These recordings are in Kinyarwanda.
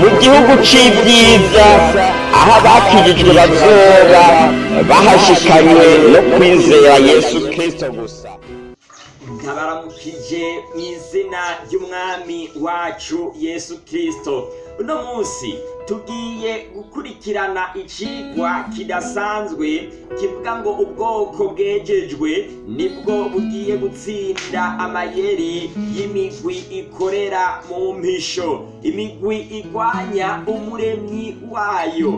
mu gihugu c'ibyiza aho abakijijwe bazoba bahashikanywe no kwizera yesu kristo gusa. Ntabaramukije mu izina ry'umwami wacu yesu kirisito uno munsi tugiye gukurikirana icigwa kidasanzwe kivuga ngo ubwoko bwejejwe ni bwo bugiye gutsinda amayeri y'imigwi ikorera mu mpisho. Imigwi igwanya umuremyi wayo.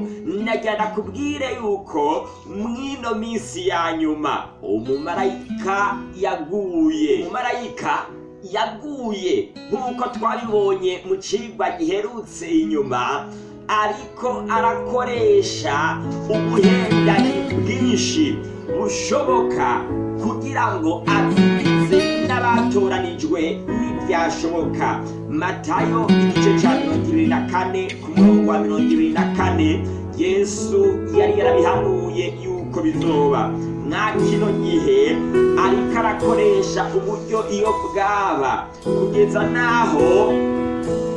Najyana kubwire yuko mw'ino minsi ya nyuma umumarayika yaguye. Umumarayika yaguye nk'uko twabibonye mu cigwa giherutse inyuma ariko arakoresha ubuhendanyi bwinshi bushoboka kugira ngo abwize n'abatoranijwe n'ibyashoboka. Matayo igice cya mirongo ibiri na kane ku murongo wa mirongo ibiri na kane yesu yari yarabihanuye yuko bizoba. Mwa kino gihe ariko arakoresha uburyo iyo bwaba. Kugeza n'aho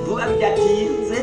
vuba bidatinze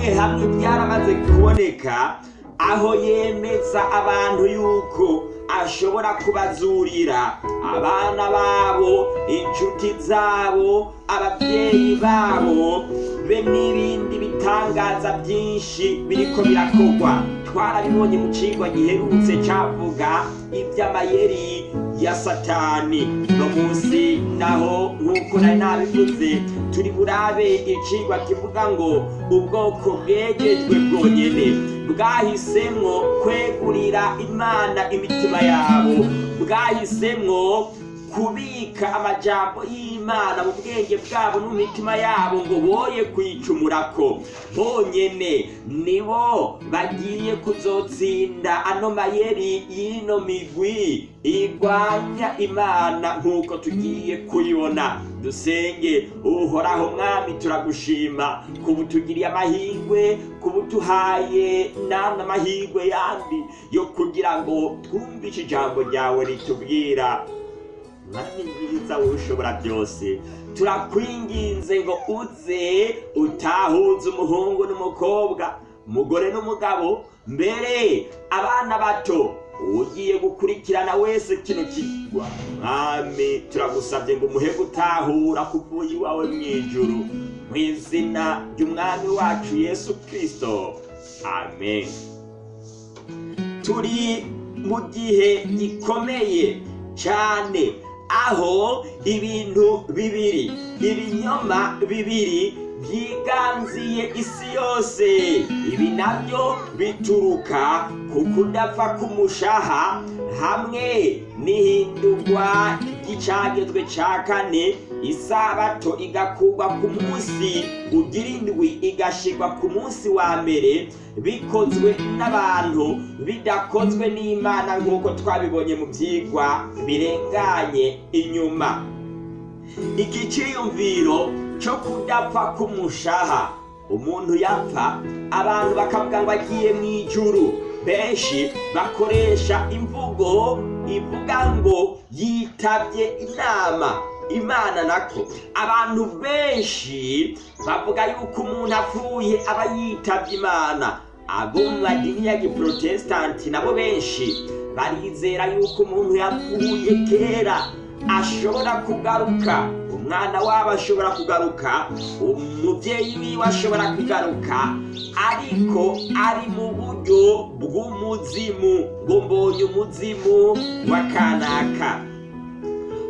hamwe hamwe byaramaze kuboneka. Aho yemeza abantu yuko ashobora kubazurira abana babo inshuti zabo ababyeyi babo be n'ibindi bitangaza byinshi biriko birakorwa. Twarabibonye mu cigwa giherutse cavuga iby'amayeri ya satani. No munsi naho nk'uko nari nabivuze turi burabe icigwa kivuga ngo ubwoko bwegejwe bwonyene bwahisemwo kwegurira imana imitima yabo. Bwahisemwo kubika amajambo y'imana mu bwenge bwabo no mu mitima yabo ngo boye kwicumurako bonyene nibo bagiye kuzotsinda ano mayeri y'ino migwi igwanya imana nk'uko tugiye kuyibona. Dusenge uhoraho mwami turagushima kuba utugiriye amahirwe kuba utuhaye n'andi amahirwe yandi yo kugira ngo twumvishe ijambo ryawe ritubwira. Mwami mwiza wowe ushobora byose? Turakwinginze ngo uze utahuze umuhungu n'umukobwa umugore n'umugabo. Mbere abana bato ugiye gukurikirana wese kino kigwa. Mwami turagusabye ngo umuhe gutahura kuvuye iwawe mu ijuru. Mu izina ry'umwami wacu yesu kirisito amen. Turi mu gihe gikomeye cyane aho ibintu bibiri. Ibinyoma bibiri byiganziye isi yose. Ibi na byo bituruka ku kudapfa k'umushaha hamwe n'ihindurwa ry'icagezwe ca kane isabato igakurwa ku munsi ugira indwi igashirwa ku munsi wa mbere bikozwe n'abantu bidakozwe n'imana nk'uko twabibonye mu byigwa birenganye inyuma. Iki cyiyumviro cyo kudapfa k'umushaha. Umuntu yapfa abantu bakavuga ngo agiye mu ijuru benshi bakoresha imvugo ivuga ngo yitabye inama. Imana nako. Abantu benshi bavuga yuko umuntu apfuye aba yitabye imana. Abo mu madini ya giprotesitanti nabo benshi barizera yuko umuntu yapfuye kera ashobora kugaruka umwana wabo ashobora kugaruka umubyeyi wiwe ashobora kugaruka ariko ari mu buryo bw'umuzimu ngo mbonye umuzimu wa kanaka.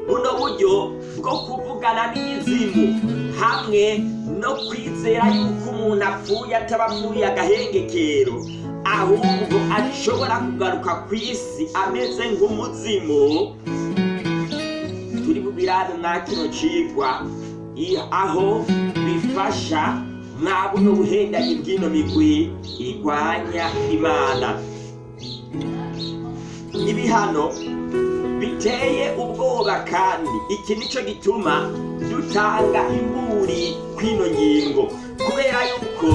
Buno buryo bwo kuvugana n'imizimu hamwe no kwizera yuko umuntu apfuye ataba apfuye agahengekero ahubwo ashobora kugaruka ku isi ameze nk'umuzimu. Turi bubirane mwa kino cigwa. Aho bifasha mwa buno buhendanyi bw'ino migwi igwanya imana. Ibihano biteye ubwoba kandi iki ni cyo gituma dutanga imburi kw'ino ngingo. Kubera yuko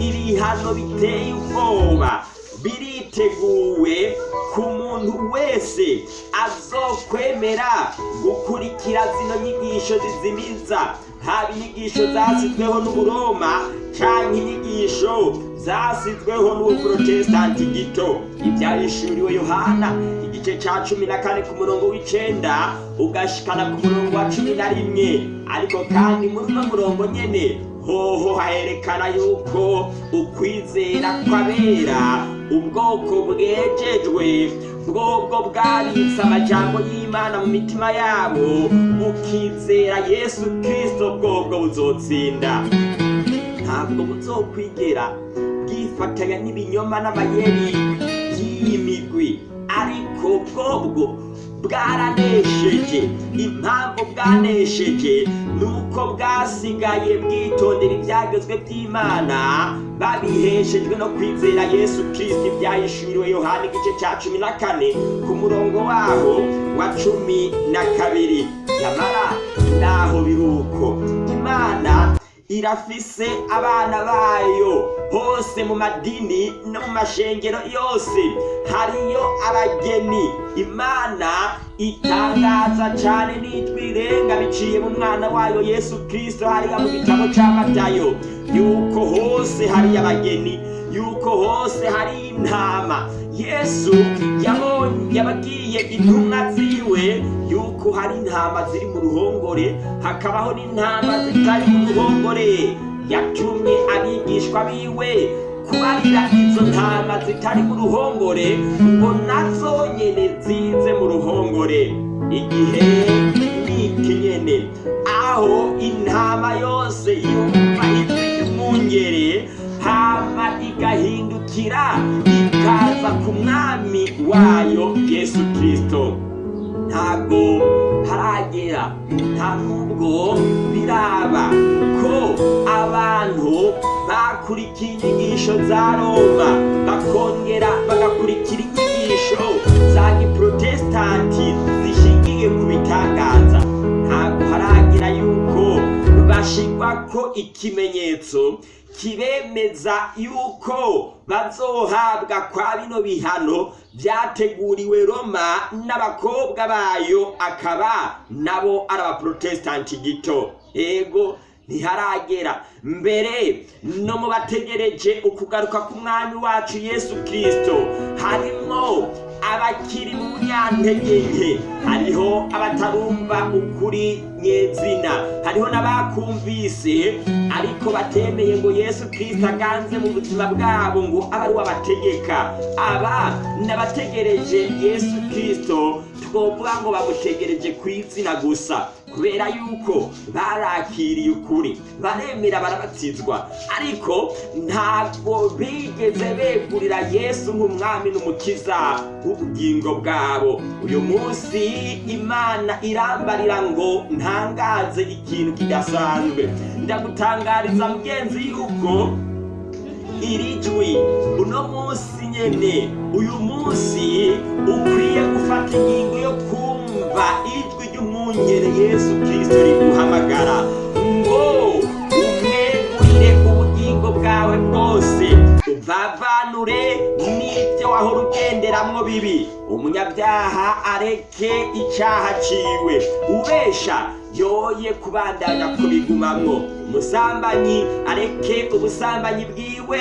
ibihano biteye ubwoba biri biteguwe ku muntu wese azokwemera gukurikira zino nyigisho zizimiza haba inyigisho zasizweho n'uburoma canke inyigisho zasizweho n'ubuprotestanti gito. Ivyahishuriwe yohana igice ca cumi na kane ku murongo w'icenda ugashikana ku murongo wa cumi na rimwe. Ariko kandi muri uno murongo nyene hoho haherekana yuko ukwizera kw'abera ubwoko bwejejwe bwobwo bwabitse amajambo y'imana mu mitima yabo bukizera yesu kristo bwobwo buzotsinda. Ntabwo buzokwigera bwifatanya n'ibinyoma n'amayeri by'iyi migwi ariko bwobwo bwaranesheje impamvu bwanesheje ni uko bwasigaye bwitondera ibyagezwe by'imana babiheshejwe no kwizera yesu kirisiti ibyahishuriwe yohani igice cya cumi na kane ku murongo waho wa cumi na kabiri. Nyamara naho biruko imana irafise abana bayo. Hose mu madini no mu mashengero yose. Hariyo abageni. Imana itangaza cyane n'ijwi rirenga biciye mu mwana wayo yesu kirisito hariya mu gitabo cya matayo. Yuko hose hari abageni. Yuko hose hari intama. Yesu yababwiye intumwa ziwe. Yuko hari intama ziri mu ruhongore. Hakabaho n'intama zitari mu ruhongore. Yatumye abigishwa biwe kubarira izo ntama zitari mu ruhongore ngo na zo nyene zize mu ruhongore. Igihe niki nyene? Aho intama yose yumva ijwi ry'umwungere hama igahindukira ikaza ku mwami wayo yesu kirisito ntabwo haragera nta nubwo biraba ko abantu bakurikiye inyigisho za roma. Bakongera bagakurikira inyigisho za giprotesitanti zishingiye ku bitangaza. Ntabwo haragira yuko bashirwa ko ikimenyetso kibemeza yuko bazohabwa kwa bino bihano byateguriwe roma n'abakobwa bayo akaba nabo ari abaprotesitanti gito. Ego ntiharagera. Mbere no mu bategereje ukugaruka k'umwami wacu yesu kirisito harimo abakiri mu bunyantege nke. Hariho abatarumva ukuri nyezina hariho n'abakumvise ariko batemeye ngo yesu kirisito aganze mu buzima bwabo ngo abe ari we abategeka aba n'abategereje yesu kirisito twovuga ngo bamutegereje ku izina gusa kubera yuko barakiriye ukuri baremera barabatizwa. Ariko ntabwo bigeze begurira yesu nk'umwami n'umukiza w'ubugingo bwabo. Uyu munsi imana irambarira ngo ntangaze ikintu kidasanzwe. Ndagutangariza mugenzi yuko iri jwi uno munsi nyene uyu munsi ukwiye gufata ingingo yo kumva ijwi ry'umwungere yesu kirisito riguhamagara. Ngo umwegurire ubugingo bwawe bwose. Uvavanure n'ibyo wahora ugenderamwo bibi. Umunyabyaha areke icyaha ciwe. Ubesha yoye kubandanya kubigumamwo. Umusambanyi areke ubusambanyi bwiwe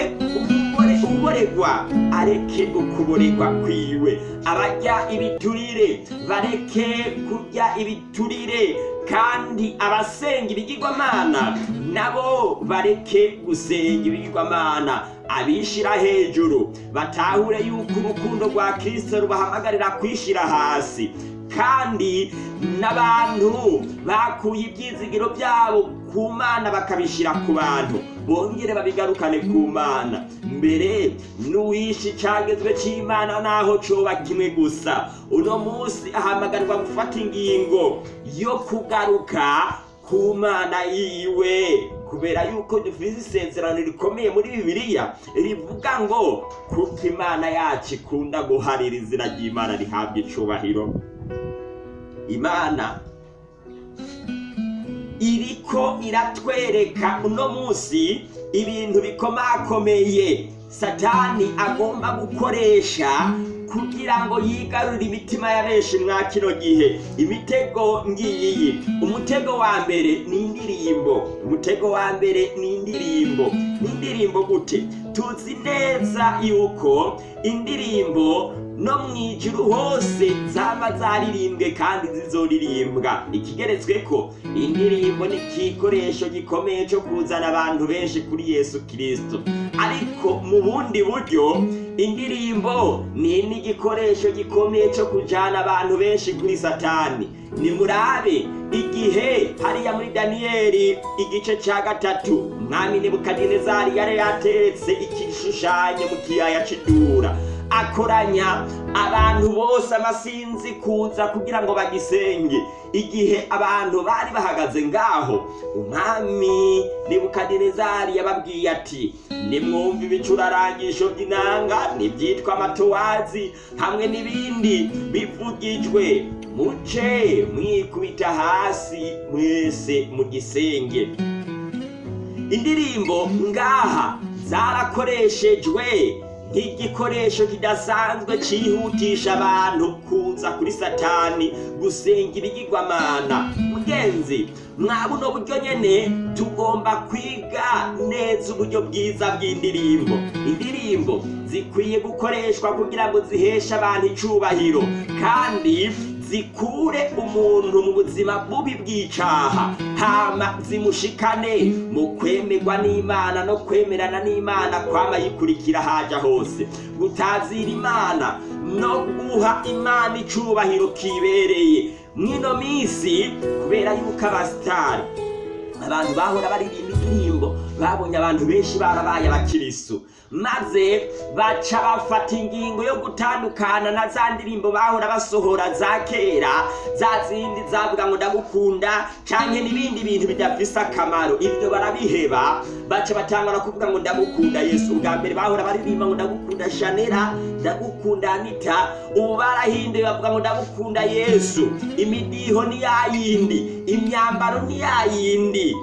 uboregwa areke ukuboregwa kwiwe. Abarya ibiturire bareke kurya ibiturire kandi abasenga ibigirwamana nabo bareke gusenga ibigirwamana. Abishira hejuru batahure yuko urukundo rwa kirisito rubahamagarira kwishira hasi. Kandi n'abantu bakuye ibyizigiro byabo ku mana bakabishyira ku bantu. Bongere babigarukane ku mana. Mbere n'uwishe icyagezwe cy'imana naho coba kimwe gusa. Uno munsi ahamagarirwa gufata ingingo yo kugaruka ku mana yiwe. Kubera yuko dufite isezerano rikomeye muri bibiliya rivuga ngo kuko imana yacu ikunda guharira izina ry'imana rihabwa icubahiro. Imana iriko iratwereka uno munsi ibintu bikomakomeye satani agomba gukoresha kugira ngo yigarurire imitima ya benshi mwa kino gihe. Imitego ngiyi umutego wa mbere ni indirimbo umutego wa mbere ni indirimbo ni indirimbo gute? Tuzi neza yuko indirimbo no mu ijuru hose zaba zaririmbwe kandi zizoririmbwa. Ikigeretswe ko indirimbo ni igikoresho gikomeye cyo kuzana abantu benshi kuri yesu kirisito ariko mu bundi buryo indirimbo ni n'igikoresho gikomeye cyo kujyana abantu benshi kuri satani. Ni murabe igihe hariya muri daniyeli igice cya gatatu umwami nebukadinezari yari yateretse igishushanyo mu kiyaya cy'idura akoranya abantu bose amasinzi kuza kugira ngo bagisenge. Igihe abantu bari bahagaze ngaho umwami nebukadinezari yababwiye ati nimwumve ibicurarangisho by'inanga n'ibyitwa amatowazi hamwe n'ibindi bivugijwe. Muce mwikubita hasi mwese mu gisenge indirimbo ngaha zarakoreshejwe. Nk'igikoresho kidasanzwe cyihutisha abantu kuza kuri satani gusenga ibigirwamana mugenzi mwa buno buryo nyene tugomba kwiga neza uburyo bwiza bw'indirimbo. Indirimbo zikwiye gukoreshwa kugira ngo ziheshe abantu icubahiro. Kandi zikure umuntu mu buzima bubi bw'icaha hama zimushikane mu kwemerwa n'imana no kwemerana n'imana kwama yikurikira haja hose. Gutazira imana no guha imana icubahiro kibereye. Mwino minsi kubera yuko abasitari abantu bahora baririmba indirimbo babonye abantu benshi barabaye abakirisu maze baca bafata ingingo yo gutandukana na za ndirimbo bahora basohora za kera za zindi zavuga ngo ndagukunda canke n'ibindi bintu bidafise akamaro. Ibyo barabiheba baca batangura kuvuga ngo ndagukunda yesu. Ubwa mbere bahora baririmba ngo ndagukunda shanera ndagukunda anita. Ubu barahinduye bavuga ngo ndagukunda yesu. Imidiho ni yayindi imyambaro ni yayindi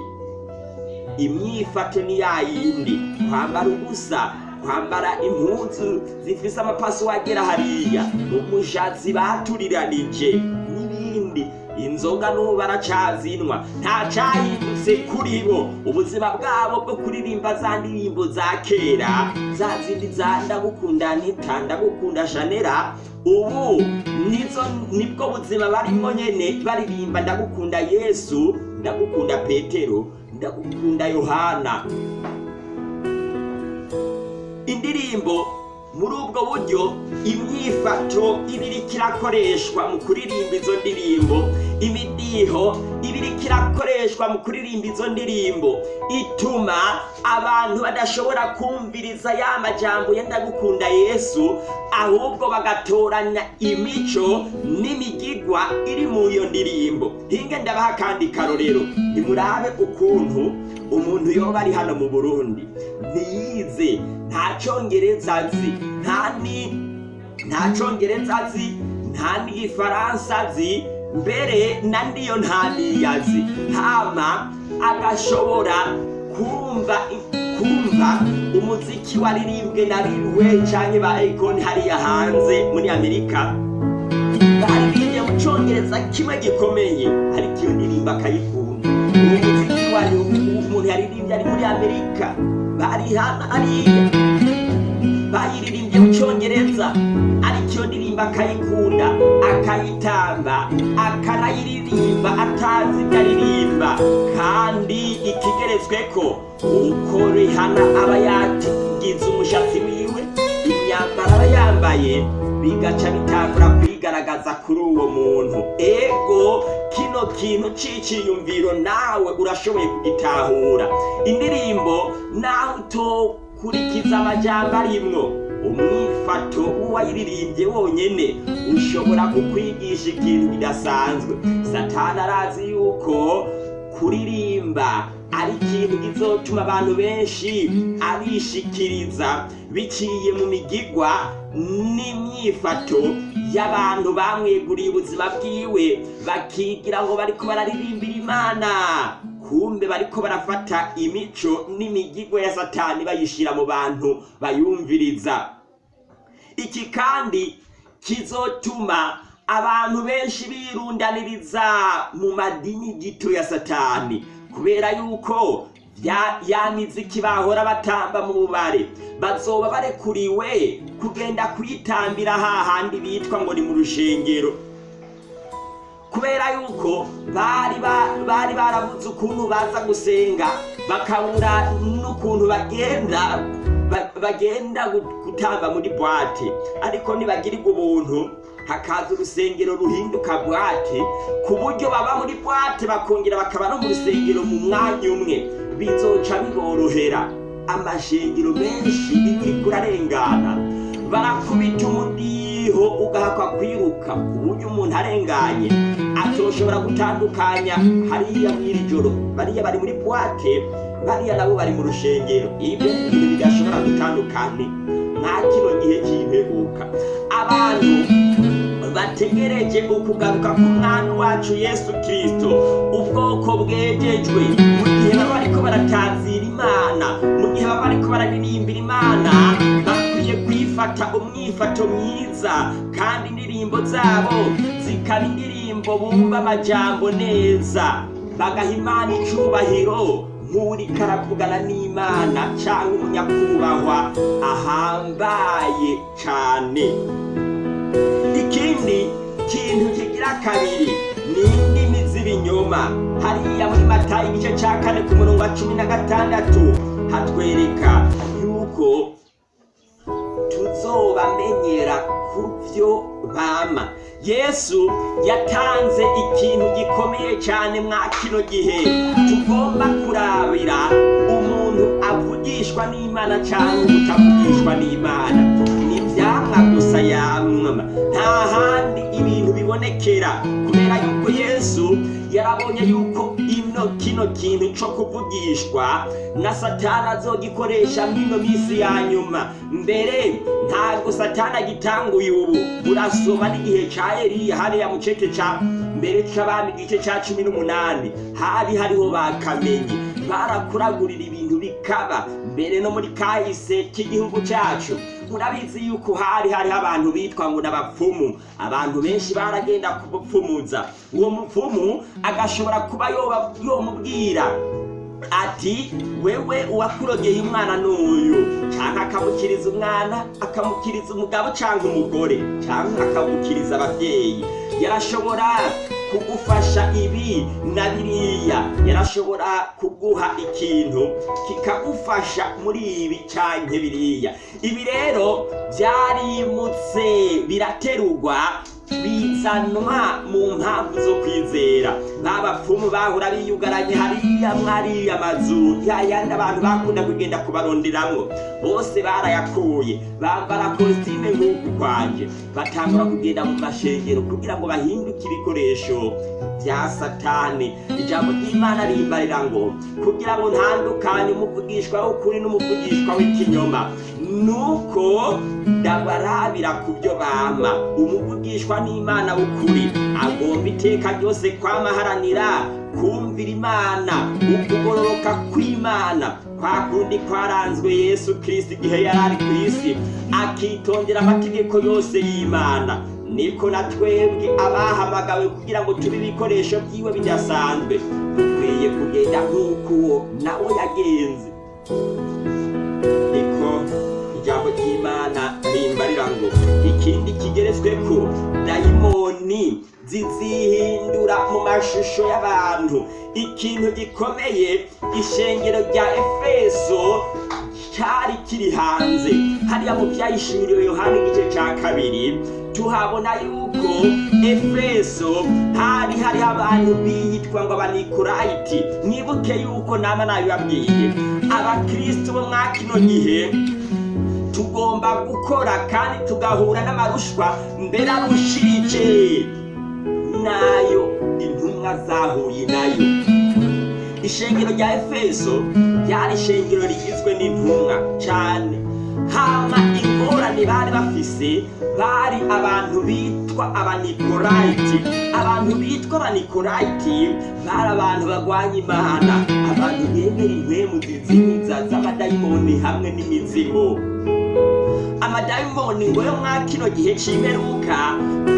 imyifato ni yayindi. Kwambara ubusa kwambara impuzu zifise amapaso wagera hariya. Umushatsi baturiranije. N'ibindi. Inzoga n'ubu baracazinwa nta cahindutse kuri bo. Ubuzima bwabo bwo kuririmba za ndirimbo za kera za zindi za ndagukunda nita ndagukunda shanera ubu nizo ni bwo buzima barimo nyene baririmba ndagukunda yesu ndagukunda petero ndagukunda yohana. Indirimbo muri ubwo buryo imyifato ibiriko irakoreshwa mu kuririmba izo ndirimbo. Imidiho ibiriko irakoreshwa mu kuririmba izo ndirimbo. Ituma abantu badashobora kumviriza ya majambo yenda gukunda yesu ahubwo bagatoranya imico n'imigigwa iri mu iyo ndirimbo. Hinge ndabaha kandi karorero. Nimurabe ukuntu umuntu yoba ari hano mu burundi. Ntiyize. Nta cyongereza azi. Nta ni nta cyongereza azi. Nta n'igifaransa azi. Mbere na ndiyo nta niyazi hama agashobora kumva kumva umuziki waririmbwe na rirwe canke ba ekoni hariya hanze muri amerika. Baririmbye mu cyongereza kimwe gikomeye ariko iyo ndirimbo akayikunda. Uwo muziki wari umuntu yaririmbye ari muri amerika. Bari hano hariya bayiririmbye mu cyongereza ariko iyo ndirimbo akayikunda akayitamba akanayiririmba atazi ibyo aririmba. Kandi ikigeretswe ko uko rihana aba yagize umushatsi wiwe imyambaro aba yambaye bigaca bitangura kwigaragaza kuri uwo muntu. Ego kino kintu c'iciyumviro nawe urashoboye kugitahura. Indirimbo nawe utokurikiza amajambo arimwo. Umwifato w'uwayiririmbye wonyene ushobora kukwigisha ikintu kidasanzwe. Satani arazi yuko kuririmba ari ikintu kizotuma abantu benshi abishikiriza. Biciye mu migigwa n'imyifato y'abantu bamweguriye ubuzima bwiwe bakigira ngo bariko bararirimbira imana. Kumbe bariko barafata imico n'imigigwa ya satani bayishira mu bantu bayumviriza. Iki kandi kizotuma abantu benshi birundaniriza mu madini gito ya satani kubera yuko ya miziki bahora batamba mu bubare. Bazoba barekuriwe kugenda kuyitambira hahandi bitwa ngo ni mu rushengero. Kubera yuko bari ba- bari barabuze ukuntu baza gusenga bakabura n'ukuntu bagenda ba- bagenda gu- gutamba muri bwate. Ariko nibagirirwa ubuntu hakaza urusengero ruhinduka bwate ku buryo baba muri bwate bakongera bakaba no mu rusengero mu mwanya umwe. Bizoca biborohera. Amashengero menshi iyo uriko urarengana umudiho ugahakwa kwiruka ku buryo umuntu arenganye atoshobora gutandukanya hariya mw'iri joro. Bariya bari muri bwate bariya nabo bari mu rushengero. Ibyo ni ibintu bidashobora gutandukana nta kino gihe cy'imperuka abantu bategereje ukugaruka k'umwami wacu yesu kirisito ubwoko bwegejwe. Mu gihe baba bariko baratazira imana mu gihe baba bariko bararirimbira imana kwifata umwifato mwiza kandi indirimbo zabo zikaba indirimbo bumva amajambo neza. Bagaha imana icubahiro nk'uriko aravugana n'imana cyangwa umunyakubahwa ahambaye cane. Ikindi kintu kigira kabiri ni indimi z'ibinyoma. Hariya muri matayo igice cya kane ku murongo wa cumi na gatandatu hatwereka yuko tuzobamenyera ku byo bama. Yesu yatanze ikintu gikomeye cyane mwa kino gihe. Tugomba kurabira umuntu avugishwa n'imana cyangwa utavugishwa n'imana. Ni ibyamwa gusa yamwama. Nta handi ibintu bibonekera kubera yuko yesu yarabonye yuko ino kino kintu cyo kuvugishwa na satani azogikoresha mw'ino minsi ya nyuma. Mbere ntabwo satani agitanguye ubu. Urasoma n'igihe cya eliya hariya mu cece ca mbere c'abami igice ca cumi n'umunani. Hari hariho bakamenyi barakuragurira ibintu bikaba. Mbere no muri kahise k'igihugu cyacu murabizi yuko hari hariho abantu bitwa ngo n'abapfumu. Abantu benshi baragenda kubupfumuza. Uwo mupfumu agashobora kuba yomubwira ati wewe uwakurogeye umwana n'uyu. Cyangwa akamukiriza umwana akamukiriza umugabo cyangwa umugore cyangwa akamukiriza ababyeyi. Yarashobora kugufasha ibi na biriya. Yarashobora kuguha ikintu kikagufasha muri ibi cyangwa biriya. Ibi rero byarimutse biraterurwa bizanwa mu mpamvu zo kwizera babapfumu bahora biyugaranye hariya mwariya mazu. Yayandi abantu bakunda kugenda kubaronderamwo bose barayakuye. Bambara kositime nk'uku kwanje. Batangura kugenda mu mashengero kugira ngo bahinduke ibikoresho bya satani. Ijambo ry'imana rimbarira ngo kugira ngo ntandukanye umuvugishwa w'ukuri n'umuvugishwa w'ikinyoma. Nuko ndabarabira ku byo bama. Umuvugishwa n'imana w'ukuri. Agomba iteka ryose kwamaharanira kumvira imana. Ukugororoka kw'imana. Kwa kundi kwaranzwe yesu kirisiti igihe yari ari ku isi. Akitondera amategeko yose y'imana. Niko na twebwe abahamagawe kugira ngo tube ibikoresho byiwe bidasanzwe. Dukwiye kugenda nk'uko uwo nawe yagenze. Ry'imana rimbarira ngo ikindi kigeretswe ko dayimoni zizihindura mu mashusho y'abantu. Ikintu gikomeye ishengero rya efeso cyari kiri hanze. Hariya mu byayishuriwe yohani igice cya kabiri tuhabona yuko efeso hari hariho abantu biyitwa ngo abanikorayiti. Mwibuke yuko nama nabibabwiye abakristo bo mwa kino gihe tugomba gukora kandi tugahura n'amarushwa. Mbere arushije. Nayo intumwa zahuye na yo. Ishengero rya efeso ryari ishengero rigizwe n'intumwa cyane hama ingorane bari bafise bari abantu bitwa abanikolayiti abantu bitwa abanikolayiti bari abantu bagwanya imana. Abantu bemera impwemu zizimiza z'amadayimoni hamwe n'imizimu. Amadayimoni ngo yo mwa kino gihe c'imperuka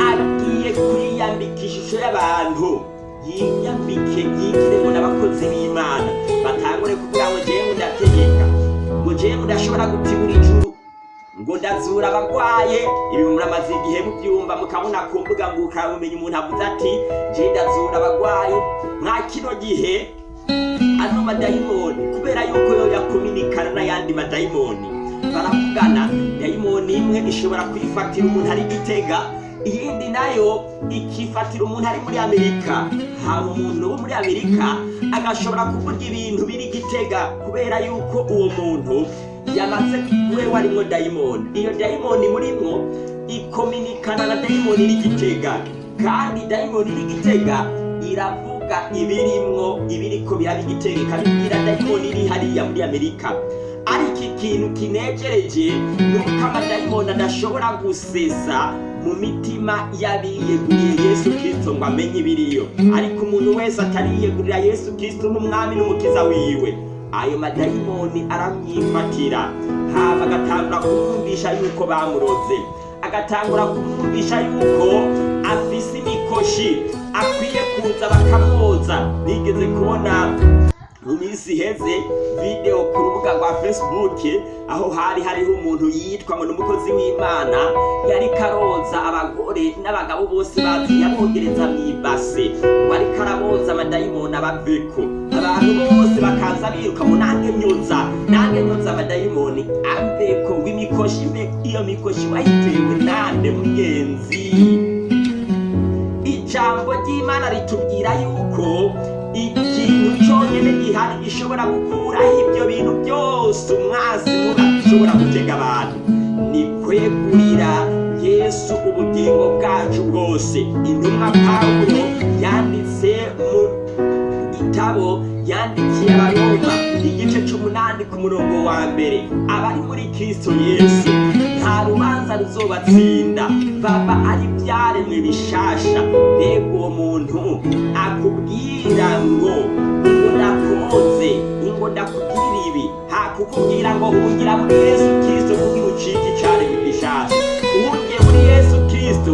agiye kwiyambika ishusho y'abantu. Yiyambike yigiremo n'abakozi b'imana. Batangure kugira ngo jewe ndategeka ngo jewe ndashobora gutibura ijuru ngo ndazura abagwaye. Ibi muramaze igihe mubyumva mukabona ku mbuga ngurukanabumenyi umuntu avuze ati je ndazura abagwaye. Mwa kino gihe ano madayimoni kubera yuko yo yakominikana n'ayandi madayimoni baravugana dayimoni imwe ishobora kwifatira umuntu ari gitega iyindi na yo ikifatira umuntu ari muri amerika. Haba umuntu wo muri amerika agashobora kuvuga ibintu biri gitega kubera yuko uwo muntu yamaze wewe arimwo dayimoni iyo dayimoni murimwo ikominikana na dayimoni iri gitega. Kandi dayimoni iri gitega iravuga ibirimwo ibiriko biraba igitega ikabibwira dayimoni iri hariya muri amerika. Ariko ikintu kinejereje? Ni uko amadayimoni adashobora gusesa mu mitima y'abiyeguriye yesu kirisito ngo amenye ibiriyo. Ariko umuntu wese atariyegurira yesu kirisito nk'umwami n'umukiza wiwe ayo madayimoni aramyifatira hama agatangura kumwumvisha yuko bamuroze agatangura kumwumvisha yuko afise imikoshi akwiye kuza bakamwoza bigeze kubona mu minsi iheze video ku rubuga rwa facebook aho hari hariho umuntu yitwa ngo ni umukozi w'imana. Yari karoza abagore n'abagabo bose bazi yabogereza mu ibase. Ngo ariko araboza amadayimoni abaveko. Abantu bose bakaza biruka ngo nange nyuza nange nyuza amadayimoni. Aveko w'imikoshi iyo mikoshi wayitewe nande mugenzi? Ijambo ry'imana ritubwira yuko ikintu cyonyine gihari gishobora gukuraho ibyo bintu byose. Umwasi muba ashobora gutega abantu. Ni kwegurira yesu ubugingo bwacu bwose. Intumwa pawulo yanditse mu gitabo yandikiye abaroma igice c'umunani ku murongo wa mbere. Abari muri kristo yesu nta rubanza ruzobatsinda. Baba ari ibyaremwe bishasha. Mbega uwo muntu akubwira ngo ngo ndakoze ngo ndakubwira ibi. Hakukubwira ngo hungira muri yesu kristo kugira ucike icaremwe gishasha. Uhungiye muri yesu kristo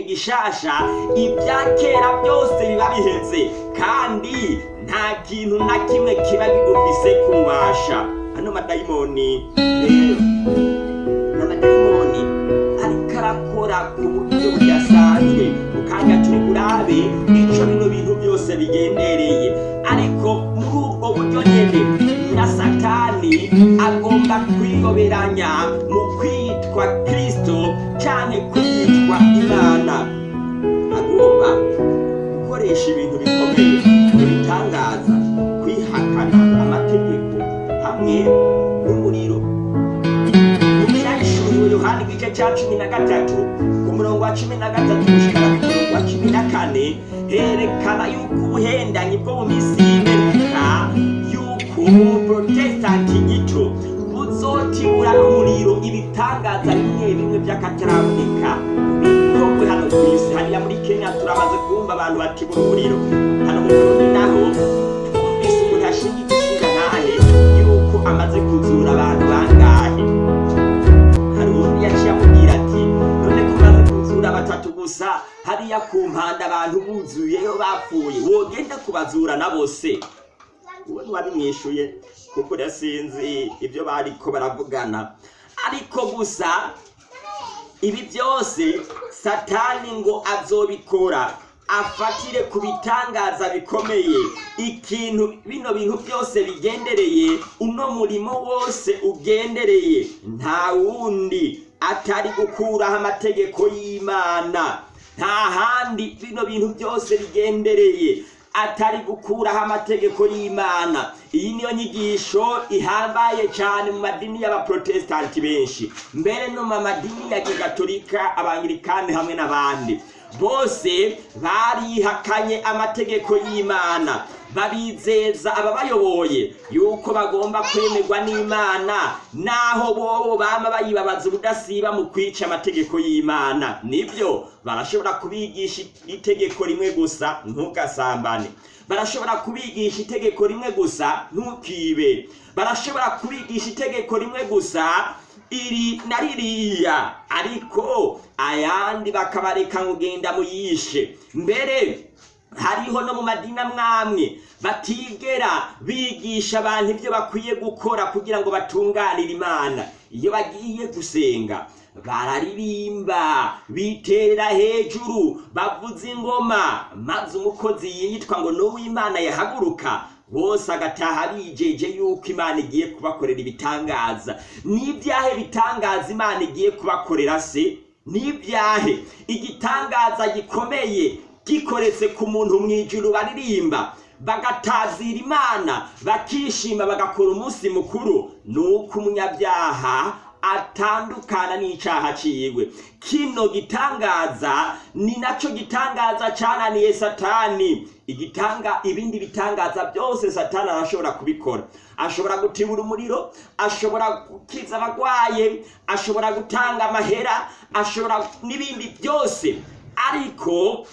icaremwe gishasha ibya kera byose biba biheze. Kandi nta kintu na kimwe kiba bigufise kubasha. Ano madayimoni. N'amadayimoni ariko arakora ku buryo budasanzwe. Mukanya turi burabe ico bino bintu byose bigendereye. Ariko muri ubwo buryo nyene na satani agomba kwiyoberanya mu kwitwa kristo canke kwitwa agomba gukoresha ibintu bikomeye ibitangaza kwihakana amategeko hamwe n'umuriro. Mu byahishuriwe yohani igice cya cumi na gatatu ku murongo wa cumi na gatatu gushikana ku murongo wa cumi na kane herekana yuko ubuhendanyi bwo mu minsi y'imperuka yuko umuprotestanti gito buzotibura n'umuriro ibitangaza bimwe bimwe by'akataraboneka. Hano ku isi hariya muri kenya turamaze kumva abantu batibura umuriro hano mu burundi naho twumvise umuntu ashinga igishinga ntahe yuko amaze kuzura abantu bangahe? Hari uwundi yaciye amubwira ati none ko umaze kuzura batatu gusa hariya ku mpanda abantu buzuyeyo bapfuye wogenda kubazura na bose. Uwo ntiwabimwishuye kuko urasinzi ibyo bariko baravugana. Ariko gusa ibi byose satani ngo azobikora afatire ku bitangaza bikomeye. Ikintu bino bintu byose bigendereye uno murimo wose ugendereye. Nta wundi atari gukuraho amategeko y'imana. Nta handi bino bintu byose bigendereye. Atari gukuraho amategeko y'imana. Iyi niyo nyigisho ihambaye cyane mu madini y'abaprotestanti benshi. Mbere no mu madini ya kigatolika abangirikani hamwe n'abandi. Bose barihakanye amategeko y'imana. Babizeza ababayoboye yuko bagomba kwemerwa n'imana. Naho bobo bama bayibabaza ubudasiba mu kwica amategeko y'imana. Nibyo barashobora kubigisha itegeko rimwe gusa ntugasambane. Barashobora kubigisha itegeko rimwe gusa ntukibe. Barashobora kubigisha itegeko rimwe gusa iri na ririya. Ariko ayandi bakabareka ngugenda muyishe. Mbere hariho no mu madini amwamwe batigera bigisha abantu ibyo bakwiye gukora kugira ngo batunganire imana. Iyo bagiye gusenga bararirimba biterera hejuru bavuza ingoma maze umukozi yitwa ngo ni uw'imana yahaguruka bose agataha bijeje yuko imana igiye kubakorera ibitangaza. N'ibyahe bitangaza imana igiye kubakorera se? N'ibyahe igitangaza gikomeye gikoretse ku muntu mu ijuru baririmba bagatazira imana bakishima bagakora umunsi mukuru. Ni uko umunyabyaha atandukana n'icaha ciwe. Kino gitangaza ni naco gitangaza cananiye satani. Igitanga ibindi bitangaza byose satani arashobora kubikora. Ashobora gutibura umuriro ashobora gukiza abagwaye ashobora gutanga amahera ashobora n'ibindi byose. Ariko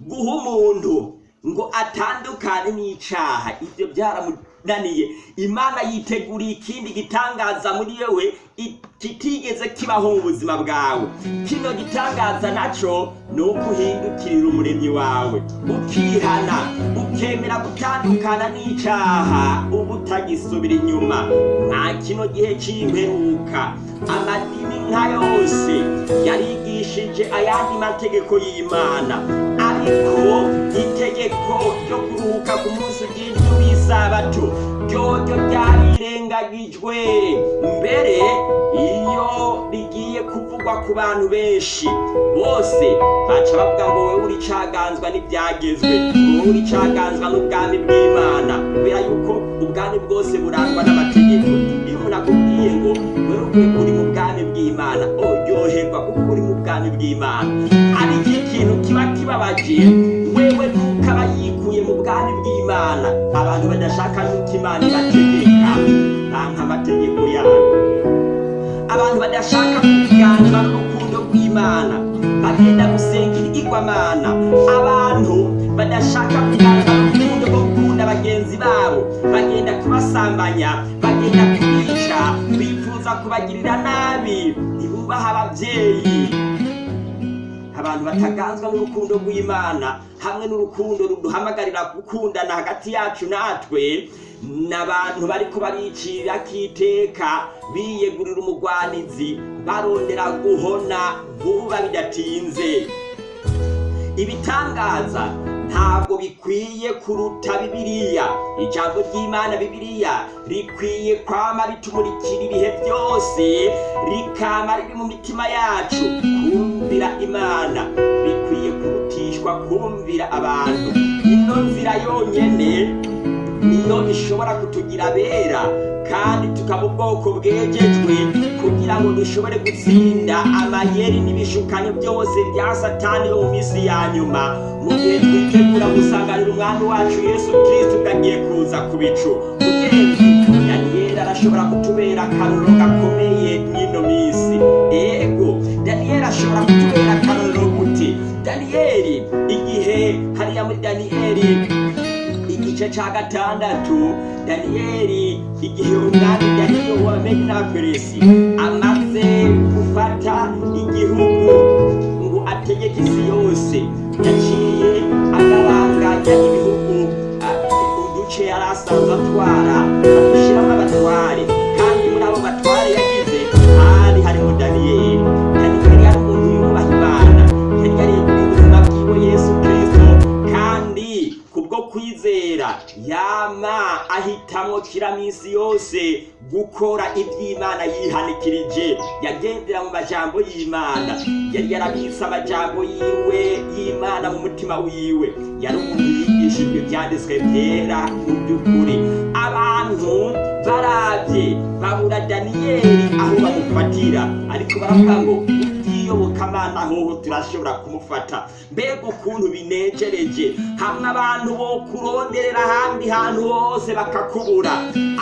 guha umuntu ngo atandukane n'icaha ibyo byaramunaniye. Imana yiteguriye ikindi gitangaza muri yewe kitigeze kibaho mu buzima bwawe. Kino gitangaza naco ni uko uhindukirira umuremyi wawe. Ukihana ukemera gutandukana n'icaha uba utagisubira inyuma. Nta kino gihe c'imperuka amadini nka yose yarigishije ayandi mategeko y'imana. Ariko itegeko ryo kuruhuka ku munsi bw'indwi w'isabato ryoryo ryarirengagijwe mbere iyo rigiye kuvugwa ku bantu benshi bose baca bavuga ngo wowe uri caganzwa n'ibyagezwe wowe uri caganzwa n'ubwami bw'imana. Kubera yuko ubwami bwose burangwa n'amategeko. Iyo umuntu akubwiye ngo wewe uri mu bwami bw'imana. Uryoherwa kuko uri mu bwami bw'imana. Ariko ikintu kiba kibabaje. Wewe nuko aba yikuye mu bwami bw'imana. Abantu badashaka nuko imana ibategeka. Banka amategeko yayo. Abantu badashaka kuganzwa n'urukundo rw'imana. Bagenda gusenga ibigirwamana abantu badashaka kuganzwa n'urukundo rwo gukunda bagenzi babo. Bagenda kubasambanya. Bagenda kubica bifuza kubagirira nabi ntibubaha ababyeyi. Abantu bataganzwa n'urukundo rw'imana hamwe n'urukundo ruduhamagarira gukundana hagati yacu natwe n'abantu bariko baricira kiteka biyegurira umugwanizi barondera guhona vuba bidatinze. Ibitangaza ntabwo bikwiye kuruta bibiliya. Ijambo ry'imana bibiliya rikwiye kwama ritumurikira ibihe byose rikama riri mu mitima yacu. Kumvira imana bikwiye kurutishwa kumvira abantu. Ino nzira yonyene niyo ishobora kutugira abera. Kandi tukaba ubwoko bwejejwe kugira ngo dushobore gutsinda amayeri n'ibishukanyo byose bya satani mu minsi ya nyuma. Mu gihe twitegura gusanganira umwami wacu yesu kristo ugagiye kuza ku bicu. Mugenzi igice ca gatandatu daniyeli igihe umwami daniyo wa medinaperesi amaze gufata igihugu ngo ategeke isi yose. Yaciye agabanganya ibihugu uduce yari asanzwe atwara yama ahitamwo kira minsi yose gukora iby'imana yihanikirije. Yagendera mu majambo y'imana. Yari yarabitse amajambo yiwe y'imana mu mutima wiwe. Yari umuntu yigishijwe ibyanditswe byera mu by'ukuri. Abantu barabye babura daniyeli aho bamufatira. Ariko baravuga ngo bw'iyobokamana hoho turashobora kumufata. Mbega ukuntu binejereje. Hamwe abantu bo kuronderera ahandi hantu hose bakakubura.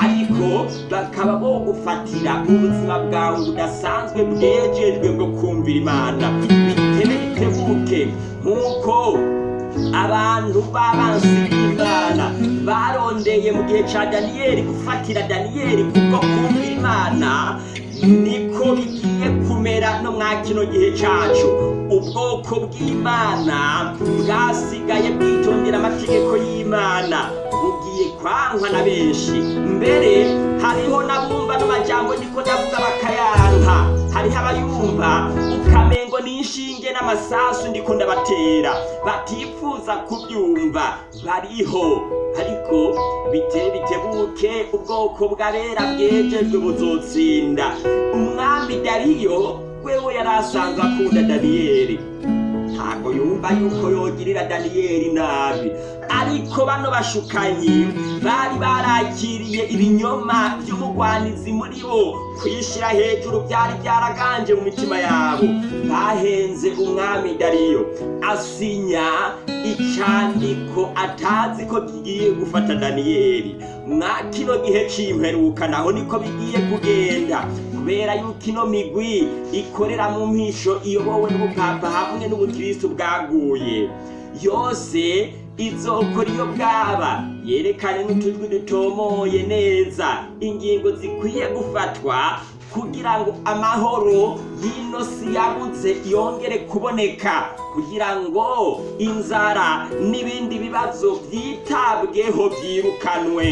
Ariko bakaba bogufatira ubuzima bwawe budasanzwe bwejejwe bwo kumvira imana. Bitebe bitebuke nk'uko abantu b'abansi b'imana barondeye mu gihe cya daniyeli gufatira daniyeli kubwo kumvira imana niko bigiye kumera no mwa kino gihe cyacu ubwoko bw'imana bwasigaye bwitondera amategeko y'imana. Bugiye kwankwa na benshi. Mbere hariho n'abumva n'amajambo niko ndavuga bakayanka hariho abayumva ukamengo n'inshinge n'amasasu ndiko ndabatera. Batifuza kubyumva. Bariho. Ariko biteye bitebuke ubwoko bw'abera bwejejwe buzotsinda. Umwami dariyo wewe yari asanzwe akunda daniyeli ntabwo yumva yuko yogirira daniyeli nabi. Ariko bano bashukanyi bari barakiriye ibinyoma by'umugwanizi muri bo. Kwishyira hejuru byari byaraganje mu mitima yabo. Bahenze umwami dariyo. Asinya icyandiko atazi ko kigiye gufata daniyeli. Mwa kino gihe c'imperuka naho niko bigiye kugenda. Kubera yuko ino migwi ikorera mu mpisho iyobowe n'ubupapa hamwe n'ubukristo bwaguye. Yose izokora iyo bwaba yerekane n'utujwi dutomoye neza. Ingingo zikwiye gufatwa kugira ngo amahoro y'ino si yabuze yongere kuboneka kugira ngo inzara n'ibindi bibazo byitabweho byirukanwe.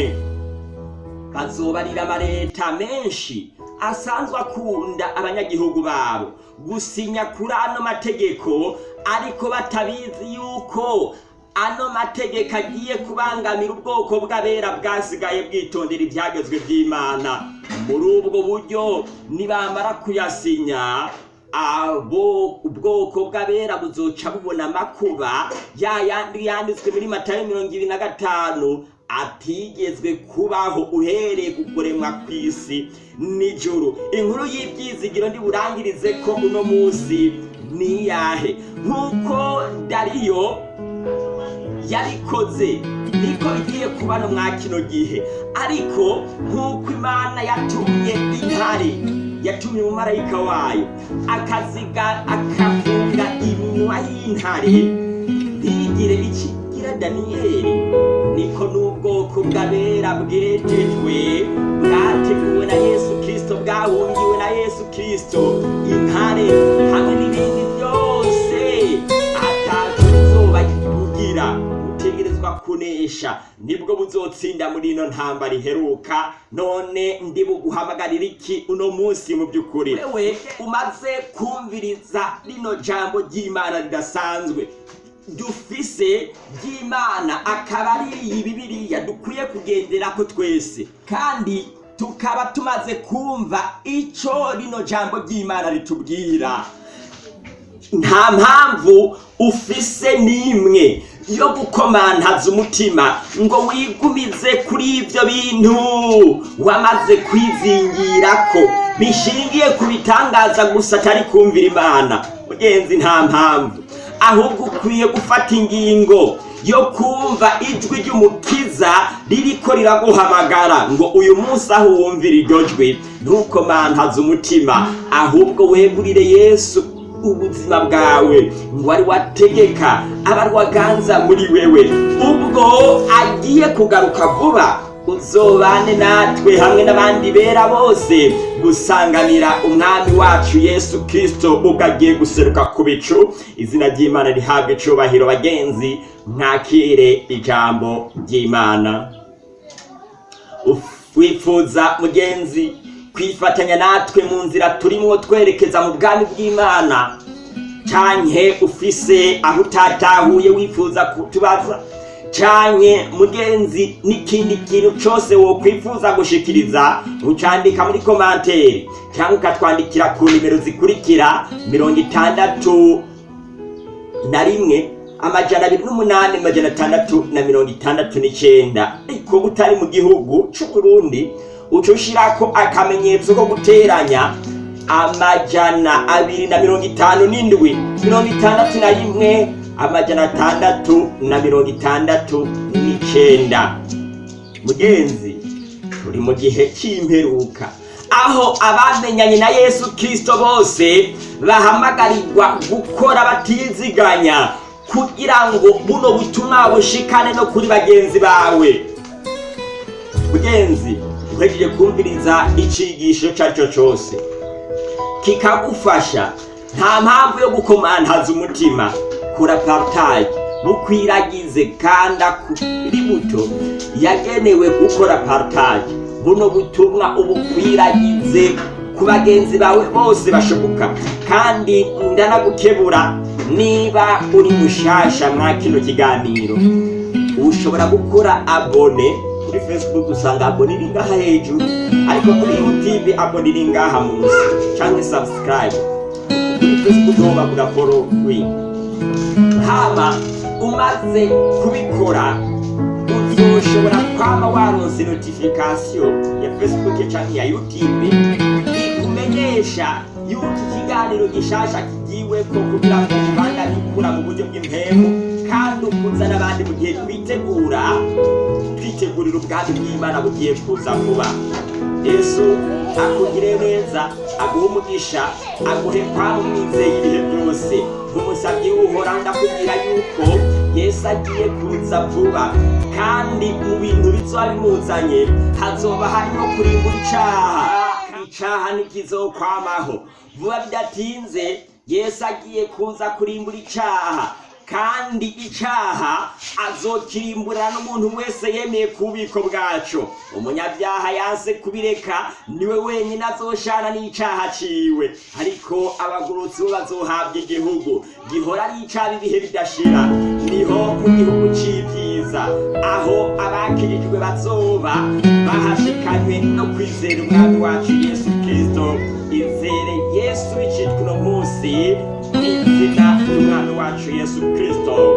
Bazobarira amaleta menshi asanzwe akunda abanyagihugu babo. Gusinya kuri ano mategeko ariko batabizi yuko ano mategeko agiye kubangamira ubwoko bw'abera bwasigaye bwitondera ibyagezwe by'imana. Muri ubwo buryo nibamara kuyasinya abo ubwoko bw'abera buzoca bubona amakuba ya yandi yanditswe muri matayo mirongo ibiri na gatanu atigezwe kubaho uhereye ku kuremwa kw'isi nijoro inkuru y'ibyizigiro ndiburangirize ko uno munsi ni iyahe nk'uko dariyo yabikoze niko bigiye kuba no mwa kino gihe. Ariko nk'uko imana yatumye intare yatumye umumarayika wayo akaziga akafunga iminwa y'intare. Ntigire ikigira daniyeli. Niko n'ubwoko bw'abera bwejejwe bwateguwe na yesu kirisito bwahungiwe na yesu kirisito intare hamwe n'ibindi byose ataco bizoba bugira butegerezwa kunesha ni bwo buzotsinda muri ino ntambara iheruka none ndi buguhamagarira iki uno munsi mu by'ukuri wewe umaze kumviriza rino jambo ry'imana ridasanzwe. Dufise ry'imana akaba ari iyi dukwiye kugenderako twese. Kandi tukaba tumaze kumva ico rino jambo ry'imana ritubwira. Nta mpamvu ufise n'imwe yo gukomantaza umutima ngo wigumize kuri ibyo bintu wamaze kwizingirako bishingiye ku bitangaza gusa atari kumvira imana. Mugenzi nta mpamvu. Ahubwo ukwiye gufata ingingo yo kumva ijwi ry'umukiza ririko riraguhamagara ngo uyu munsi aho wumvira iryo jwi ntukomantaze umutima. Ahubwo wegurire yesu ubuzima bwawe ngo ari wategeka aba ari waganza muri wewe. Ubwo agiye kugaruka vuba uzobane natwe hamwe n'abandi bera bose gusanganira umwami wacu yesu kirisito ubwo agiye guseruka ku bicu. Izina ry'imana rihabwa icubahiro bagenzi mwakire ijambo ry'imana. Wifuza mugenzi kwifatanya natwe mu nzira turimwo twerekeza mu bwami bw'imana. Canke ufise aho utatahuye wifuza kutubaza? Canke mugenzi n'ikindi kintu cose wokwifuza gushikiriza ucandika muri komanteri cyangwa ukatwandikira ku nimero zikurikira mirongo itandatu na rimwe amajana abiri n'umunani amajana atandatu na mirongo itandatu n'icenda ariko utari mu gihugu c'uburundi uca ushirako akamenyetso ko guteranya amajana abiri na mirongo itanu n'indwi mirongo itandatu na rimwe amajana atandatu na mirongo itandatu n'icenda mugenzi turi mu gihe c'imperuka aho abamenyanye na yesu kristo bose bahamagarirwa gukora batiziganya kugira ngo buno butumwa bushikane no kuri bagenzi bawe. Mugenzi uhejeje kumviriza icigisho ico ari cyo cose kikagufasha nta mpamvu yo gukomantaza umutima. Kora partage bukwiragize kanda kuri buto. Yagenewe gukora partage buno butumwa ubukwiragize ku bagenzi bawe bose bashoboka. Kandi ndanagukebura niba uri mushasha mwa kino kiganiro. Ushobora gukora abone kuri facebook usanga abone iri ngaha hejuru. Ariko kuri youtube abone iri ngaha munsi. Cyangwa subscribe. Kuri facebook ho bavuga following hama umaze kubikora uzoshobora kwama waronse notification ya facebook canke ya youtube ikumenyesha yuko ikiganiro gishasha kigiweko kugira ngo ubanda bikura mu buryo bw'impemu kandi ukuzana abandi mu gihe twitegura twitegurira ubwami bw'imana bugiye kuza vuba. Yesu akugire neza aguhe umugisha aguhe kwaba umwizeye ibihe byose. Umusabyi w'uhora ndakubwira yuko yesu agiye kuza vuba kandi mu bintu bizoba bimuzanye hazoba harimo kurimbura icaha icaha ntikizokwamaho. Vuba bidatinze yesu agiye kuza kurimbura icaha. Kandi icaha azokirimburana n'umuntu wese yemeye ku bubiko bwaco umunyabyaha yanse kubireka ni we wenyine azoshana n'icaha ciwe. Ariko abagurutsi bo bazohabwa igihugu. Gihora ari icaba ibihe bidashira. Niho mu gihugu c'ivyiza aho abakirijwe bazoba bahashikanywe no kwizera umwami wacu yesu ry'umwami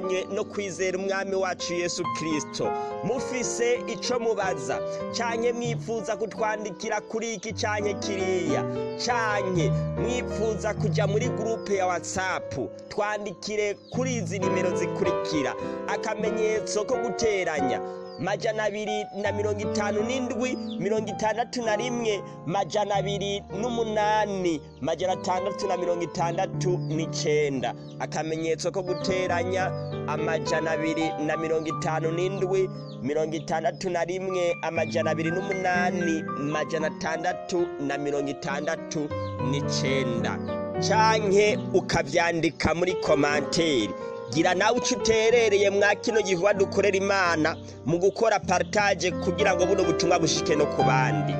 bahashikanye no kwizera umwami wacu yesu kristo. Mufise ico mubaza. Canke mwifuza kutwandikira kuri iki canke kiriya? Canke mwifuza kuja muri gurupe ya whatsapp? Twandikire kuri izi nimero zikurikira. Akamenyetso ko guteranya. Majana abiri na mirongo itanu n'indwi mirongo itandatu na rimwe majana abiri n'umunani majana atandatu na mirongo itandatu n'icenda. Akamenyetso ko guteranya amajana abiri na mirongo itanu n'indwi mirongo itandatu na rimwe amajana abiri n'umunani majana atandatu na mirongo itandatu n'icenda. Canke ukavyandika muri komanteri gira nawe uco uterereye mwa kino gikorwa dukorera imana mu gukora partage kugira ngo buno butumwa bushike no ku bandi.